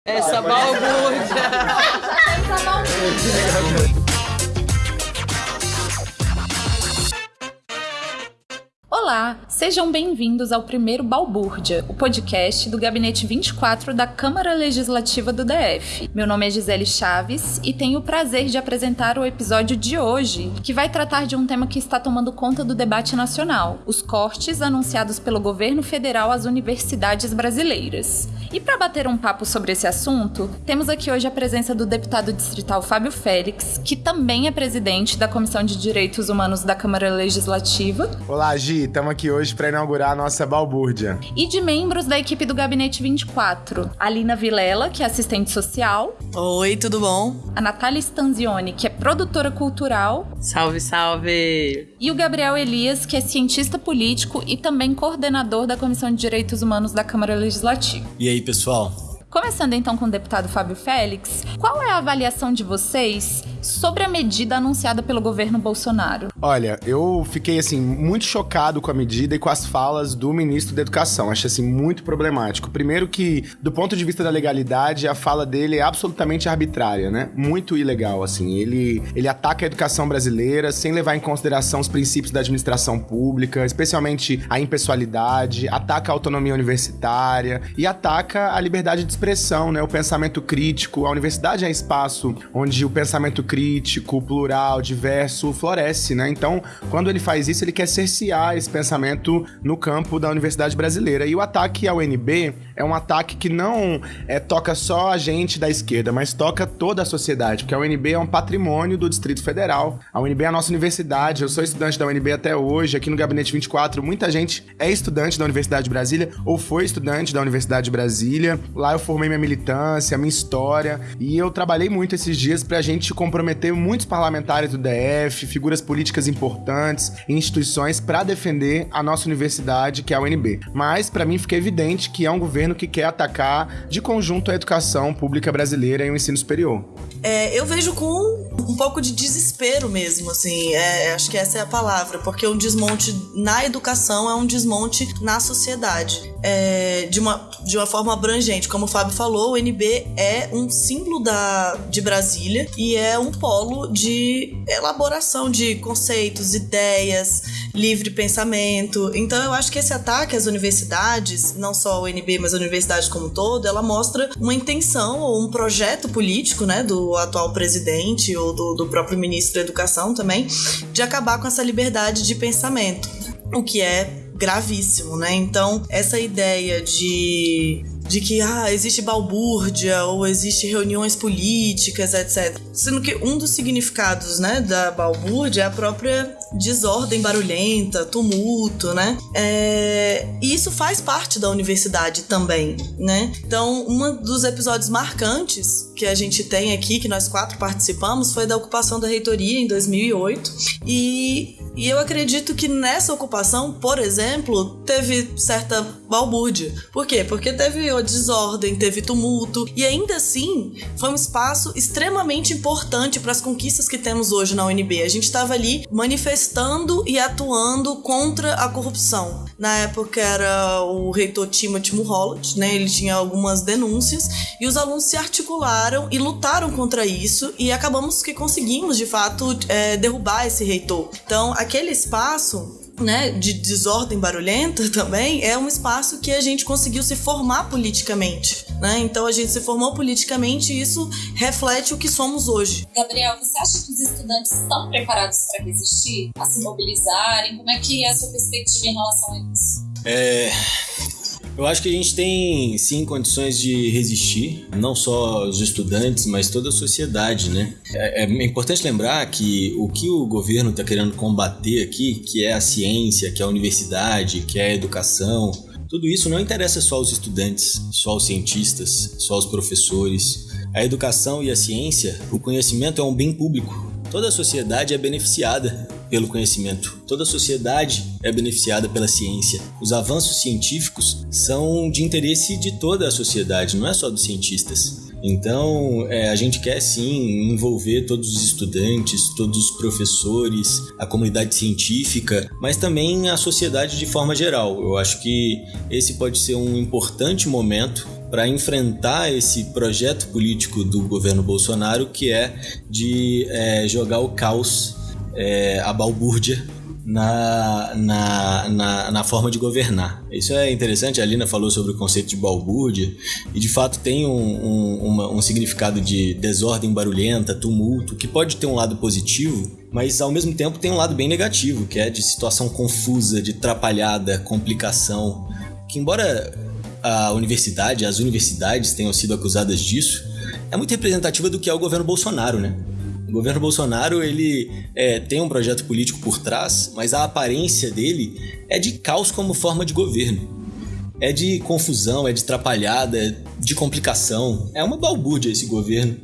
Essa balbúrdia. Olá, sejam bem-vindos ao primeiro Balbúrdia, o podcast do Gabinete 24 da Câmara Legislativa do DF. Meu nome é Gisele Chaves e tenho o prazer de apresentar o episódio de hoje, que vai tratar de um tema que está tomando conta do debate nacional: os cortes anunciados pelo governo federal às universidades brasileiras. E para bater um papo sobre esse assunto, temos aqui hoje a presença do deputado distrital Fábio Félix, que também é presidente da Comissão de Direitos Humanos da Câmara Legislativa. Olá, Gi, estamos aqui hoje para inaugurar a nossa balbúrdia. E de membros da equipe do Gabinete 24, a Lina Vilela, que é assistente social. Oi, tudo bom? A Natália Stanzioni, que é produtora cultural. Salve, salve! E o Gabriel Elias, que é cientista político e também coordenador da Comissão de Direitos Humanos da Câmara Legislativa. E aí, pessoal? Começando então com o deputado Fábio Félix, qual é a avaliação de vocês sobre a medida anunciada pelo governo Bolsonaro? Olha, eu fiquei assim muito chocado com a medida e com as falas do ministro da Educação. Achei assim muito problemático. Primeiro que, do ponto de vista da legalidade, a fala dele é absolutamente arbitrária, né? Muito ilegal assim. Ele ele ataca a educação brasileira sem levar em consideração os princípios da administração pública, especialmente a impessoalidade, ataca a autonomia universitária e ataca a liberdade de expressão, né? O pensamento crítico. A universidade é espaço onde o pensamento crítico, plural, diverso floresce, né? Então, quando ele faz isso, ele quer cercear esse pensamento no campo da universidade brasileira. E o ataque ao UNB é um ataque que não é, toca só a gente da esquerda, mas toca toda a sociedade, porque a UNB é um patrimônio do Distrito Federal. A UNB é a nossa universidade. Eu sou estudante da UNB até hoje, aqui no Gabinete 24. Muita gente é estudante da Universidade de Brasília ou foi estudante da Universidade de Brasília. Lá eu formei minha militância, minha história, e eu trabalhei muito esses dias pra gente comprometer muitos parlamentares do DF, figuras políticas importantes, instituições para defender a nossa universidade, que é a UNB. Mas para mim fica evidente que é um governo que quer atacar de conjunto a educação pública brasileira e o ensino superior. É, eu vejo com um pouco de desespero mesmo, assim, é, acho que essa é a palavra, porque um desmonte na educação é um desmonte na sociedade, é, de, uma, de uma forma abrangente. Como o Fábio falou, o NB é um símbolo da, de Brasília e é um polo de elaboração de conceitos, ideias, livre pensamento. Então eu acho que esse ataque às universidades, não só a UNB, mas a universidade como um todo, ela mostra uma intenção ou um projeto político, né, do atual presidente ou do, do próprio ministro da Educação também, de acabar com essa liberdade de pensamento. O que é gravíssimo, né? Então, essa ideia de de que ah, existe balbúrdia ou existe reuniões políticas, etc. Sendo que um dos significados, né, da balbúrdia é a própria desordem barulhenta, tumulto, né? É... E isso faz parte da universidade também, né? Então, um dos episódios marcantes que a gente tem aqui, que nós quatro participamos, foi da ocupação da reitoria em 2008. E, e eu acredito que nessa ocupação, por exemplo, teve certa balbúrdia. Por quê? Porque teve desordem, teve tumulto. E ainda assim, foi um espaço extremamente importante para as conquistas que temos hoje na UNB. A gente estava ali manifestando e atuando contra a corrupção. Na época era o reitor Timothy Mulholland, né? Ele tinha algumas denúncias e os alunos se articularam e lutaram contra isso e acabamos que conseguimos de fato é, derrubar esse reitor. Então, aquele espaço né, de desordem barulhenta também é um espaço que a gente conseguiu se formar politicamente. Né? Então a gente se formou politicamente e isso reflete o que somos hoje. Gabriel, você acha que os estudantes estão preparados para resistir, a se mobilizarem? Como é que é a sua perspectiva em relação a isso? É, eu acho que a gente tem sim condições de resistir, não só os estudantes, mas toda a sociedade, né? É, é importante lembrar que o que o governo está querendo combater aqui, que é a ciência, que é a universidade, que é a educação, tudo isso não interessa só aos estudantes, só aos cientistas, só aos professores. A educação e a ciência, o conhecimento é um bem público. Toda a sociedade é beneficiada pelo conhecimento. Toda a sociedade é beneficiada pela ciência. Os avanços científicos são de interesse de toda a sociedade, não é só dos cientistas. Então, é, a gente quer sim envolver todos os estudantes, todos os professores, a comunidade científica, mas também a sociedade de forma geral. Eu acho que esse pode ser um importante momento para enfrentar esse projeto político do governo Bolsonaro, que é de é, jogar o caos, é, a balbúrdia na, na, na, na, forma de governar. Isso é interessante, a Alina falou sobre o conceito de balbúrdia, e de fato tem um, um, uma, um significado de desordem barulhenta, tumulto, que pode ter um lado positivo, mas ao mesmo tempo tem um lado bem negativo, que é de situação confusa, de atrapalhada, complicação, que embora a universidade, as universidades tenham sido acusadas disso, é muito representativa do que é o governo Bolsonaro, né? O governo Bolsonaro ele é, tem um projeto político por trás, mas a aparência dele é de caos como forma de governo. É de confusão, é de atrapalhada, de complicação. É uma balbúrdia esse governo,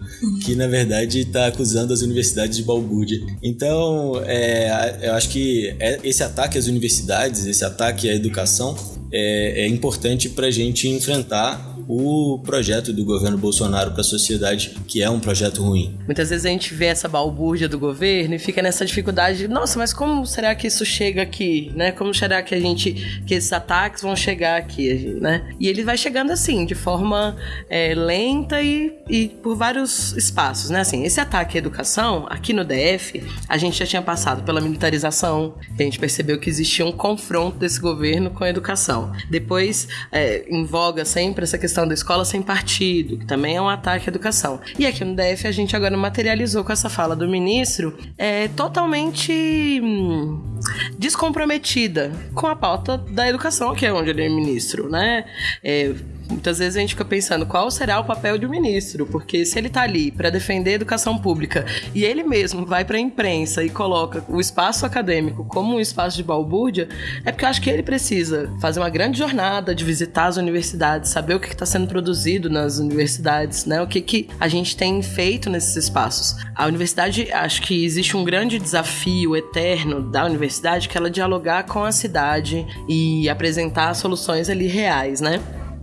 que na verdade está acusando as universidades de balbúrdia. Então, é, eu acho que é, esse ataque às universidades, esse ataque à educação, é, é importante para a gente enfrentar o projeto do governo Bolsonaro para a sociedade, que é um projeto ruim. Muitas vezes a gente vê essa balbúrdia do governo e fica nessa dificuldade de, nossa, mas como será que isso chega aqui, né? Como será que a gente, que esses ataques vão chegar aqui, né? E ele vai chegando assim, de forma é, lenta e, e por vários espaços, né? Assim, esse ataque à educação, aqui no DF, a gente já tinha passado pela militarização, a gente percebeu que existia um confronto desse governo com a educação. Depois, é, em voga sempre essa questão questão da escola sem partido, que também é um ataque à educação. E aqui no DF a gente agora materializou com essa fala do ministro é, totalmente hum, descomprometida com a pauta da educação, que é onde ele é ministro, né? É, Muitas vezes a gente fica pensando qual será o papel de um ministro, porque se ele está ali para defender a educação pública e ele mesmo vai para a imprensa e coloca o espaço acadêmico como um espaço de balbúrdia, é porque eu acho que ele precisa fazer uma grande jornada de visitar as universidades, saber o que está sendo produzido nas universidades, né? O que, que a gente tem feito nesses espaços. A universidade, acho que existe um grande desafio eterno da universidade que ela dialogar com a cidade e apresentar soluções ali reais, né?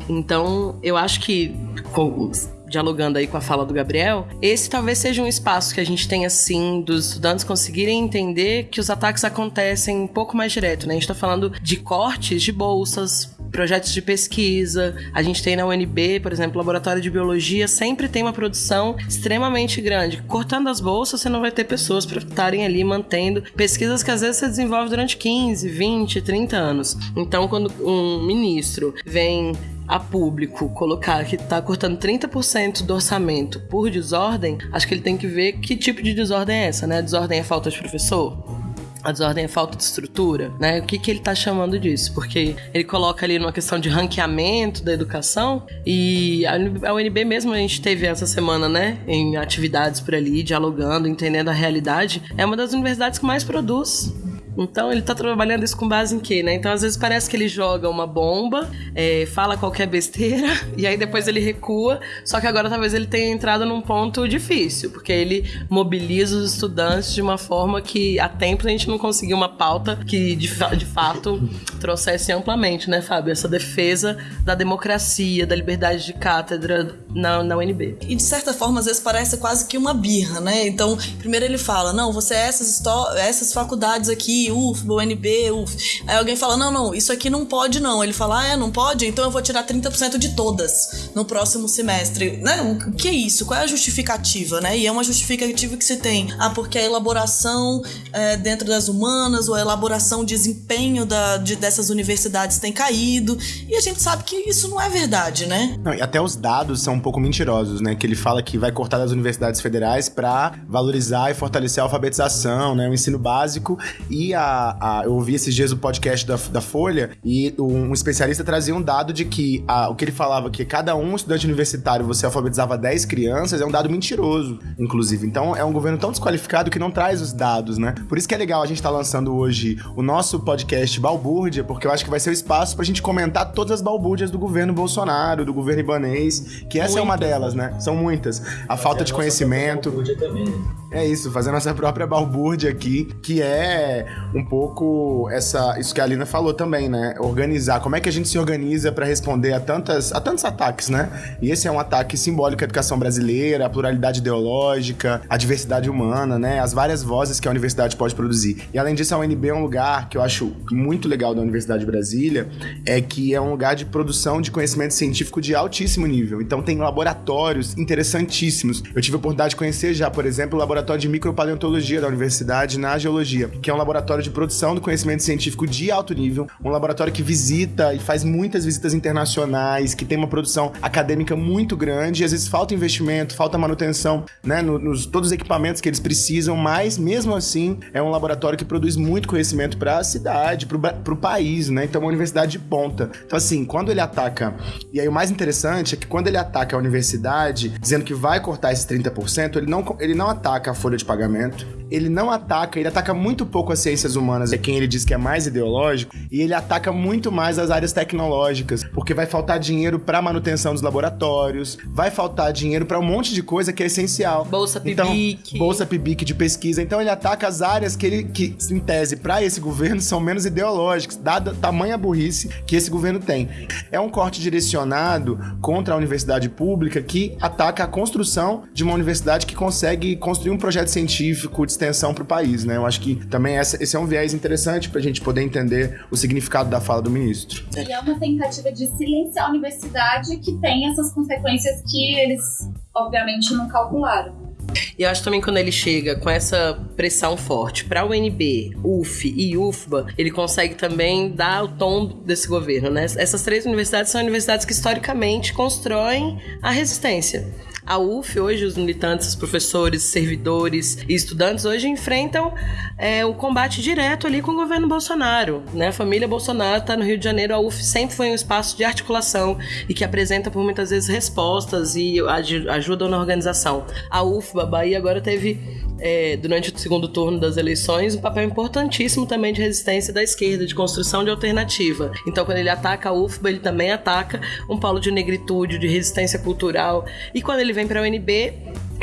Então, eu acho que dialogando aí com a fala do Gabriel, esse talvez seja um espaço que a gente tenha sim dos estudantes conseguirem entender que os ataques acontecem um pouco mais direto, né? A gente tá falando de cortes de bolsas, projetos de pesquisa. A gente tem na UNB, por exemplo, laboratório de biologia, sempre tem uma produção extremamente grande. Cortando as bolsas, você não vai ter pessoas para estarem ali mantendo pesquisas que às vezes você desenvolve durante 15, 20, 30 anos. Então, quando um ministro vem a público colocar que está cortando 30% do orçamento por desordem, acho que ele tem que ver que tipo de desordem é essa, né? A desordem é falta de professor? A desordem é falta de estrutura, né? O que, que ele está chamando disso? Porque ele coloca ali numa questão de ranqueamento da educação e a UNB mesmo a gente teve essa semana, né? Em atividades por ali, dialogando, entendendo a realidade. É uma das universidades que mais produz então ele tá trabalhando isso com base em quê, né? Então às vezes parece que ele joga uma bomba, é, fala qualquer besteira, e aí depois ele recua. Só que agora talvez ele tenha entrado num ponto difícil, porque ele mobiliza os estudantes de uma forma que há tempos a gente não conseguiu uma pauta que de, de fato trouxesse amplamente, né, Fábio? Essa defesa da democracia, da liberdade de cátedra na, na UNB. E de certa forma, às vezes parece quase que uma birra, né? Então, primeiro ele fala: não, você é essas, essas faculdades aqui UFBA, UNB, UF. Aí alguém fala: não, não, isso aqui não pode, não. Ele fala: ah, é, não pode? Então eu vou tirar 30% de todas no próximo semestre. Né? O que é isso? Qual é a justificativa, né? E é uma justificativa que se tem. Ah, porque a elaboração é, dentro das humanas ou a elaboração, desempenho da, de, dessas universidades tem caído. E a gente sabe que isso não é verdade, né? Não, e até os dados são um pouco mentirosos, né? Que ele fala que vai cortar das universidades federais para valorizar e fortalecer a alfabetização, né? O ensino básico e a, a, eu ouvi esses dias o podcast da, da Folha e um especialista trazia um dado de que a, o que ele falava que cada um estudante universitário você alfabetizava 10 crianças é um dado mentiroso, inclusive. Então é um governo tão desqualificado que não traz os dados, né? Por isso que é legal a gente estar tá lançando hoje o nosso podcast Balbúrdia, porque eu acho que vai ser o espaço pra gente comentar todas as balbúrdias do governo Bolsonaro, do governo ibanês, que essa muitas, é uma delas, né? São muitas. A Mas falta de conhecimento. Também. É isso, fazer a nossa própria balbúrdia aqui, que é um pouco essa isso que a Alina falou também, né? Organizar. Como é que a gente se organiza para responder a tantas a tantos ataques, né? E esse é um ataque simbólico à educação brasileira, à pluralidade ideológica, à diversidade humana, né? As várias vozes que a universidade pode produzir. E além disso, a UNB é um lugar que eu acho muito legal da Universidade de Brasília, é que é um lugar de produção de conhecimento científico de altíssimo nível. Então tem laboratórios interessantíssimos. Eu tive a oportunidade de conhecer já, por exemplo, o laboratório de micropaleontologia da universidade na geologia, que é um laboratório de produção do conhecimento científico de alto nível, um laboratório que visita e faz muitas visitas internacionais, que tem uma produção acadêmica muito grande, às vezes falta investimento, falta manutenção, né, nos todos os equipamentos que eles precisam, mas mesmo assim é um laboratório que produz muito conhecimento para a cidade, para o país, né? Então é uma universidade de ponta. Então assim, quando ele ataca, e aí o mais interessante é que quando ele ataca a universidade, dizendo que vai cortar esses 30%, ele não, ele não ataca a folha de pagamento, ele não ataca, ele ataca muito pouco as ciências humanas, é quem ele diz que é mais ideológico, e ele ataca muito mais as áreas tecnológicas, porque vai faltar dinheiro para manutenção dos laboratórios, vai faltar dinheiro para um monte de coisa que é essencial. Bolsa Então, PIBIC. bolsa PIBIC de pesquisa. Então ele ataca as áreas que ele que em tese para esse governo são menos ideológicas, dada tamanha burrice que esse governo tem. É um corte direcionado contra a universidade pública que ataca a construção de uma universidade que consegue construir um projeto científico de extensão para o país, né? Eu acho que também essa, esse é um viés interessante para a gente poder entender o significado da fala do ministro. E é uma tentativa de silenciar a universidade que tem essas consequências que eles, obviamente, não calcularam. E eu acho também quando ele chega com essa pressão forte para o UNB, UF e UFBA, ele consegue também dar o tom desse governo, né? Essas três universidades são universidades que historicamente constroem a resistência. A UF, hoje, os militantes, os professores, servidores e estudantes hoje enfrentam é, o combate direto ali com o governo Bolsonaro. Né? A família Bolsonaro está no Rio de Janeiro, a UF sempre foi um espaço de articulação e que apresenta por muitas vezes respostas e aj- ajuda na organização. A UFBA, Bahia, agora teve é, durante o segundo turno das eleições, um papel importantíssimo também de resistência da esquerda, de construção de alternativa. Então, quando ele ataca a UFBA, ele também ataca um polo de negritude, de resistência cultural. E quando ele vem para a UNB,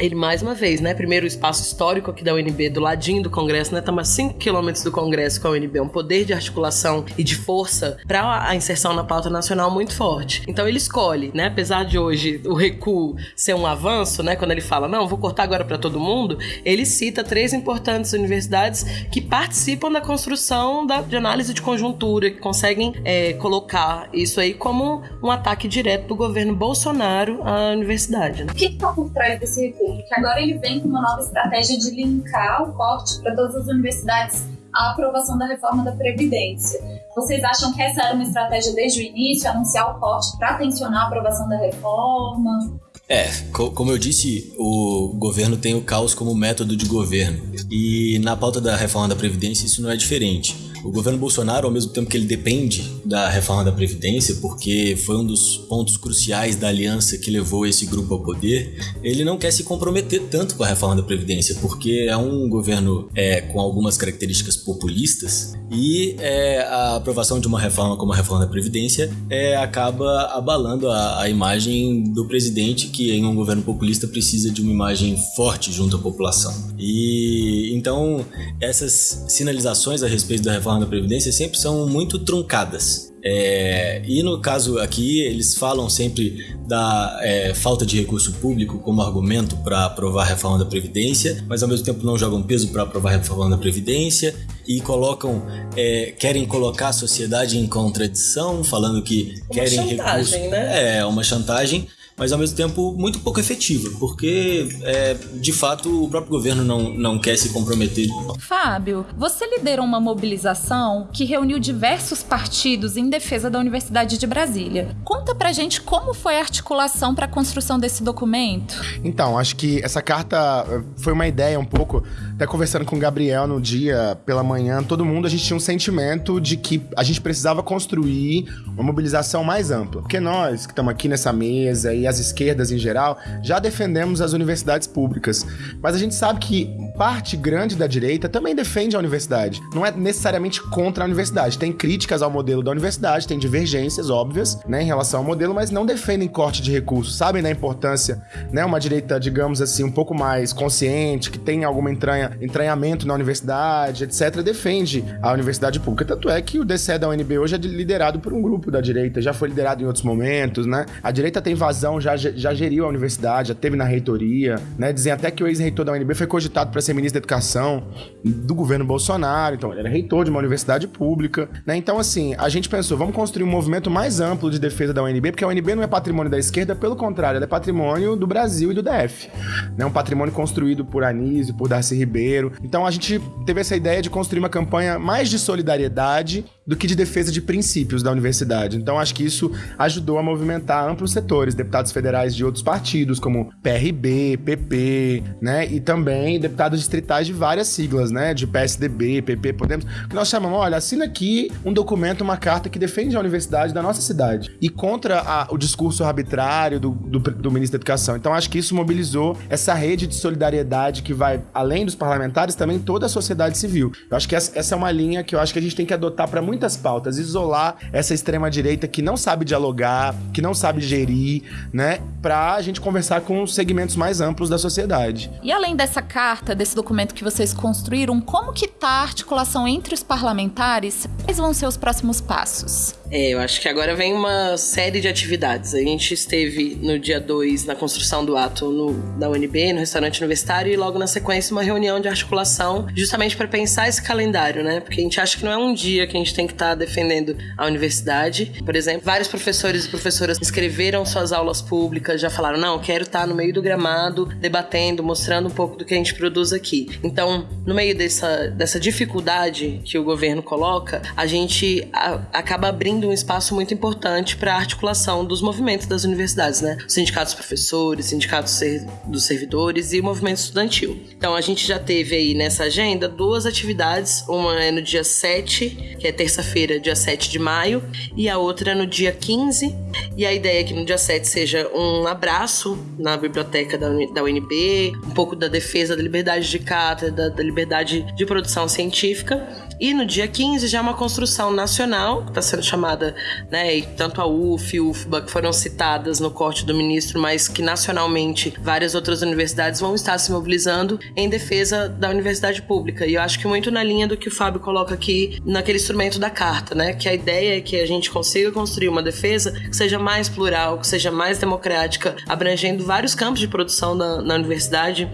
ele mais uma vez, né? Primeiro o espaço histórico aqui da UNB, do ladinho do Congresso, né? Estamos a 5 quilômetros do Congresso com a UNB, um poder de articulação e de força para a inserção na pauta nacional muito forte. Então ele escolhe, né? Apesar de hoje o recuo ser um avanço, né? Quando ele fala, não, vou cortar agora para todo mundo, ele cita três importantes universidades que participam da construção da, de análise de conjuntura, que conseguem é, colocar isso aí como um ataque direto do governo Bolsonaro à universidade. Né? O que está por trás desse recurso? Que agora ele vem com uma nova estratégia de linkar o corte para todas as universidades à aprovação da reforma da Previdência. Vocês acham que essa era uma estratégia desde o início, anunciar o corte para tensionar a aprovação da reforma? É, co- como eu disse, o governo tem o caos como método de governo. E na pauta da reforma da Previdência isso não é diferente. O governo Bolsonaro, ao mesmo tempo que ele depende da reforma da Previdência, porque foi um dos pontos cruciais da aliança que levou esse grupo ao poder, ele não quer se comprometer tanto com a reforma da Previdência, porque é um governo é, com algumas características populistas e é, a aprovação de uma reforma como a reforma da Previdência é, acaba abalando a, a imagem do presidente, que em um governo populista precisa de uma imagem forte junto à população. E então essas sinalizações a respeito da reforma da Previdência sempre são muito truncadas. É, e no caso aqui, eles falam sempre da é, falta de recurso público como argumento para aprovar a reforma da Previdência, mas ao mesmo tempo não jogam peso para aprovar a reforma da Previdência e colocam, é, querem colocar a sociedade em contradição, falando que Uma querem chantagem, recurso. né? É, uma chantagem mas ao mesmo tempo muito pouco efetiva, porque é, de fato o próprio governo não, não quer se comprometer. Fábio, você liderou uma mobilização que reuniu diversos partidos em defesa da Universidade de Brasília. Conta pra gente como foi a articulação para a construção desse documento. Então, acho que essa carta eh, foi uma ideia um pouco. Até conversando com o Gabriel no dia pela manhã, todo mundo a gente tinha um sentimento de que a gente precisava construir uma mobilização mais ampla. Porque nós que estamos aqui nessa mesa e as esquerdas em geral, já defendemos as universidades públicas. Mas a gente sabe que parte grande da direita também defende a universidade. Não é necessariamente contra a universidade. Tem críticas ao modelo da universidade, tem divergências óbvias, né, em relação ao modelo, mas não defendem corte de recursos, sabem da importância, né, uma direita, digamos assim, um pouco mais consciente, que tem algum entranha, entranhamento na universidade, etc., defende a universidade pública. Tanto é que o DCE da UNB hoje é liderado por um grupo da direita, já foi liderado em outros momentos, né? A direita tem vazão, já, já geriu a universidade, já teve na reitoria, né? Dizem até que o ex-reitor da UNB foi cogitado para ser ministro da Educação do governo Bolsonaro, então ele era reitor de uma universidade pública, né? Então, assim, a gente pensou, vamos construir um movimento mais amplo de defesa da UNB, porque a UNB não é patrimônio da esquerda, pelo contrário, ela é patrimônio do Brasil e do DF, né? Um patrimônio construído por Anísio, por Darcy Ribeiro. Então, a gente teve essa ideia de construir uma campanha mais de solidariedade do que de defesa de princípios da universidade. Então, acho que isso ajudou a movimentar amplos setores, deputados federais de outros partidos, como PRB, PP, né? E também deputados distritais de várias siglas, né? De PSDB, PP, Podemos. Que nós chamamos, olha, assina aqui um documento, uma carta que defende a universidade da nossa cidade e contra a, o discurso arbitrário do, do, do ministro da Educação. Então, acho que isso mobilizou essa rede de solidariedade que vai além dos parlamentares, também toda a sociedade civil. Eu acho que essa, essa é uma linha que eu acho que a gente tem que adotar para muitas pautas, isolar essa extrema direita que não sabe dialogar, que não sabe gerir, né, para a gente conversar com segmentos mais amplos da sociedade. E além dessa carta, desse documento que vocês construíram, como que tá a articulação entre os parlamentares? Quais vão ser os próximos passos? É, eu acho que agora vem uma série de atividades. A gente esteve no dia 2 na construção do ato no, da UNB, no restaurante universitário, e logo na sequência uma reunião de articulação, justamente para pensar esse calendário, né? Porque a gente acha que não é um dia que a gente tem que estar tá defendendo a universidade. Por exemplo, vários professores e professoras escreveram suas aulas públicas, já falaram: não, quero estar no meio do gramado, debatendo, mostrando um pouco do que a gente produz aqui. Então, no meio dessa, dessa dificuldade que o governo coloca, a gente a, acaba abrindo um espaço muito importante para a articulação dos movimentos das universidades, né? Os sindicatos professores, sindicatos ser, dos servidores e o movimento estudantil. Então a gente já teve aí nessa agenda duas atividades, uma é no dia 7, que é terça-feira, dia 7 de maio, e a outra é no dia 15. E a ideia é que no dia 7 seja um abraço na biblioteca da, da UNB, um pouco da defesa da liberdade de cátedra, da liberdade de produção científica. E no dia 15 já é uma construção nacional, que está sendo chamada né, e tanto a UF e UFBA que foram citadas no corte do ministro, mas que nacionalmente várias outras universidades vão estar se mobilizando em defesa da universidade pública. E eu acho que muito na linha do que o Fábio coloca aqui naquele instrumento da carta, né, que a ideia é que a gente consiga construir uma defesa que seja mais plural, que seja mais democrática, abrangendo vários campos de produção na, na universidade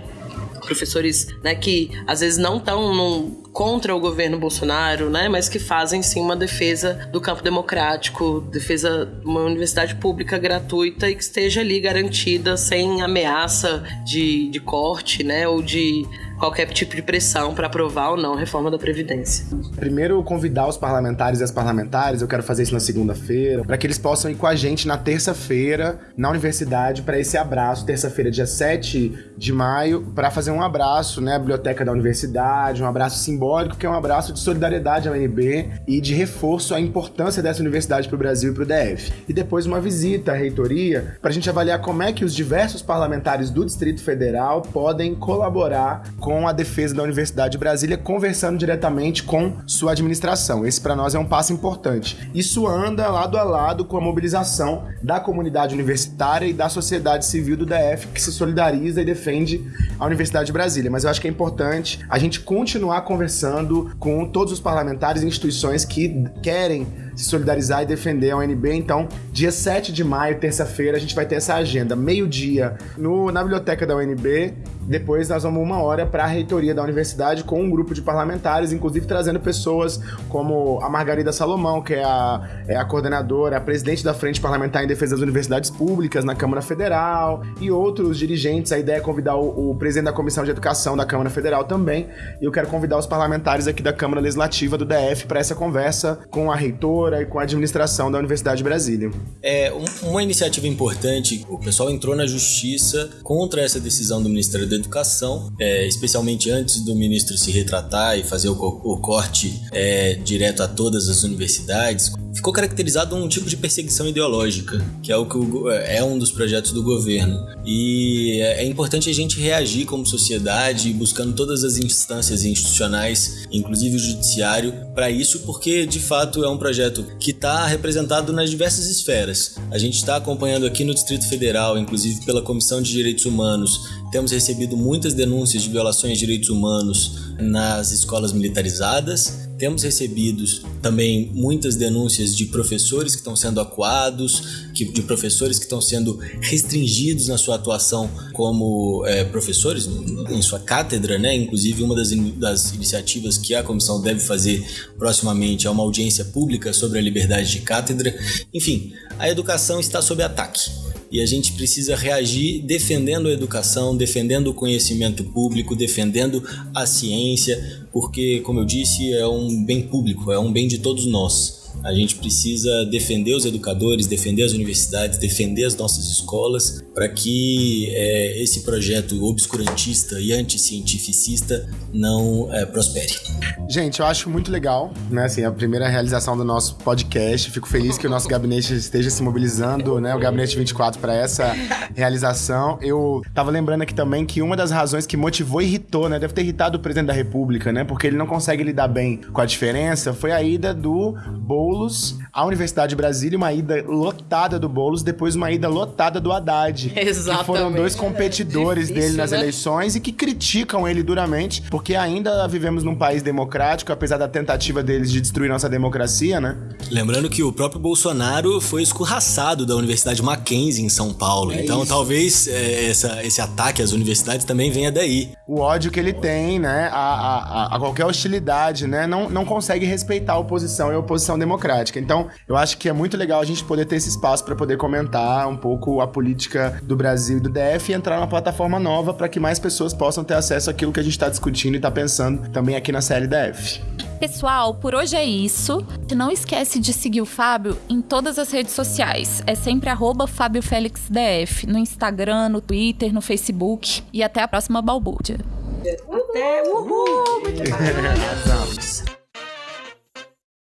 professores né, que às vezes não estão contra o governo Bolsonaro, né, mas que fazem sim uma defesa do campo democrático, defesa de uma universidade pública gratuita e que esteja ali garantida sem ameaça de, de corte, né, ou de qualquer tipo de pressão para aprovar ou não a reforma da Previdência. Primeiro, convidar os parlamentares e as parlamentares, eu quero fazer isso na segunda-feira, para que eles possam ir com a gente na terça-feira na universidade para esse abraço, terça-feira, dia 7 de maio, para fazer um abraço, né, à biblioteca da universidade, um abraço simbólico, que é um abraço de solidariedade à UNB e de reforço à importância dessa universidade para o Brasil e para o DF. E depois uma visita à reitoria para a gente avaliar como é que os diversos parlamentares do Distrito Federal podem colaborar com a defesa da Universidade de Brasília, conversando diretamente com sua administração. Esse para nós é um passo importante. Isso anda lado a lado com a mobilização da comunidade universitária e da sociedade civil do DF que se solidariza e defende a Universidade de Brasília. Mas eu acho que é importante a gente continuar conversando com todos os parlamentares e instituições que querem se solidarizar e defender a UNB. Então, dia 7 de maio, terça-feira, a gente vai ter essa agenda, meio-dia, na biblioteca da UNB depois nós vamos uma hora para a reitoria da universidade com um grupo de parlamentares, inclusive trazendo pessoas como a Margarida Salomão, que é a, é a coordenadora, a presidente da Frente Parlamentar em Defesa das Universidades Públicas na Câmara Federal, e outros dirigentes. A ideia é convidar o, o presidente da Comissão de Educação da Câmara Federal também. E eu quero convidar os parlamentares aqui da Câmara Legislativa do DF para essa conversa com a reitora e com a administração da Universidade de Brasília. É uma iniciativa importante. O pessoal entrou na justiça contra essa decisão do Ministério da da Educação, é, especialmente antes do ministro se retratar e fazer o, o corte é, direto a todas as universidades, ficou caracterizado um tipo de perseguição ideológica, que é o que o, é um dos projetos do governo. E é, é importante a gente reagir como sociedade, buscando todas as instâncias institucionais, inclusive o judiciário, para isso, porque de fato é um projeto que está representado nas diversas esferas. A gente está acompanhando aqui no Distrito Federal, inclusive pela Comissão de Direitos Humanos, temos recebido muitas denúncias de violações de direitos humanos nas escolas militarizadas temos recebido também muitas denúncias de professores que estão sendo acuados, de professores que estão sendo restringidos na sua atuação como é, professores em sua cátedra, né? Inclusive uma das, in, das iniciativas que a comissão deve fazer proximamente é uma audiência pública sobre a liberdade de cátedra. Enfim, a educação está sob ataque e a gente precisa reagir defendendo a educação, defendendo o conhecimento público, defendendo a ciência, porque, como eu disse, é um bem público, é um bem de todos nós. A gente precisa defender os educadores, defender as universidades, defender as nossas escolas, para que é, esse projeto obscurantista e anticientificista não é, prospere. Gente, eu acho muito legal, né? Assim, a primeira realização do nosso podcast. Fico feliz que o nosso gabinete esteja se mobilizando, né? O Gabinete 24 para essa realização. Eu tava lembrando aqui também que uma das razões que motivou e irritou, né? Deve ter irritado o presidente da República, né? Porque ele não consegue lidar bem com a diferença, foi a ida do Boulos à Universidade de Brasília, uma ida lotada do Boulos, depois uma ida lotada do Haddad. Exatamente. Que foram dois competidores Difícil, dele nas né? eleições e que criticam ele duramente, porque ainda vivemos num país democrático, apesar da tentativa deles de destruir nossa democracia, né? Lembrando que o próprio Bolsonaro foi escorraçado da Universidade Mackenzie em São Paulo. É então isso. talvez é, essa, esse ataque às universidades também venha daí. O ódio que ele tem, né, a, a, a- a qualquer hostilidade, né, não, não consegue respeitar a oposição e a oposição democrática. Então, eu acho que é muito legal a gente poder ter esse espaço para poder comentar um pouco a política do Brasil e do DF e entrar numa plataforma nova para que mais pessoas possam ter acesso àquilo que a gente está discutindo e está pensando também aqui na CLDF. Pessoal, por hoje é isso. Não esquece de seguir o Fábio em todas as redes sociais. É sempre arroba Fábio Félix DF, no Instagram, no Twitter, no Facebook. E até a próxima balbúrdia. Até, uhul! Muito. Arrasamos.